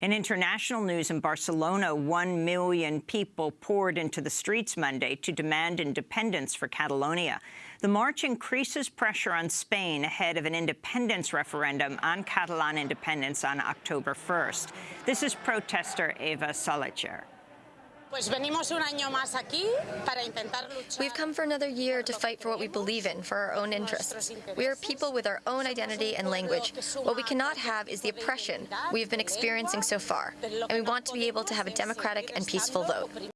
In international news in Barcelona, one million people poured into the streets Monday to demand independence for Catalonia. The march increases pressure on Spain ahead of an independence referendum on Catalan independence on October 1st. This is protester Eva Salecher. We've come for another year to fight for what we believe in, for our own interests. We are people with our own identity and language. What we cannot have is the oppression we have been experiencing so far, and we want to be able to have a democratic and peaceful vote.